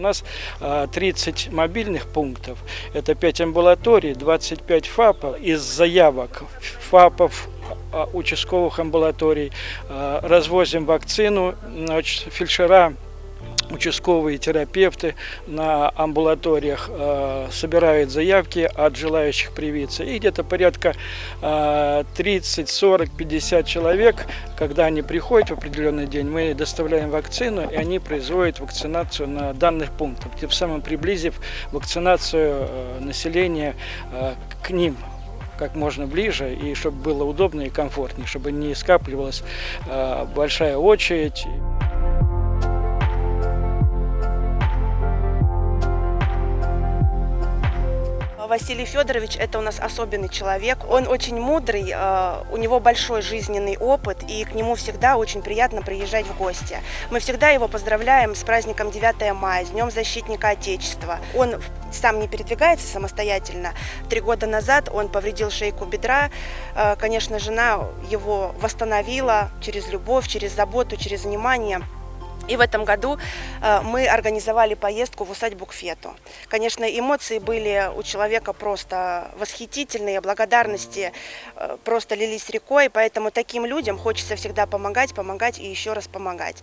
нас а, 30 мобильных пунктов, это 5 амбулаторий, 25 ФАПов. Из заявок ФАПов а, участковых амбулаторий а, развозим вакцину, фельдшера участковые терапевты на амбулаториях э, собирают заявки от желающих привиться. И где-то порядка э, 30, 40, 50 человек, когда они приходят в определенный день, мы доставляем вакцину, и они производят вакцинацию на данных пунктах, тем самым приблизив вакцинацию э, населения э, к ним как можно ближе, и чтобы было удобно и комфортнее, чтобы не скапливалась большая очередь. Василий Федорович – это у нас особенный человек. Он очень мудрый, э, у него большой жизненный опыт, и к нему всегда очень приятно приезжать в гости. Мы всегда его поздравляем с праздником 9 мая, с Днем защитника Отечества. Он сам не передвигается самостоятельно. Три года назад он повредил шейку бедра. Э, конечно, жена его восстановила через любовь, через заботу, через внимание. И в этом году э, мы организовали поездку в усадьбу к Фету. Конечно, эмоции были у человека просто восхитительные, благодарности э, просто лились рекой, поэтому таким людям хочется всегда помогать, помогать и еще раз помогать.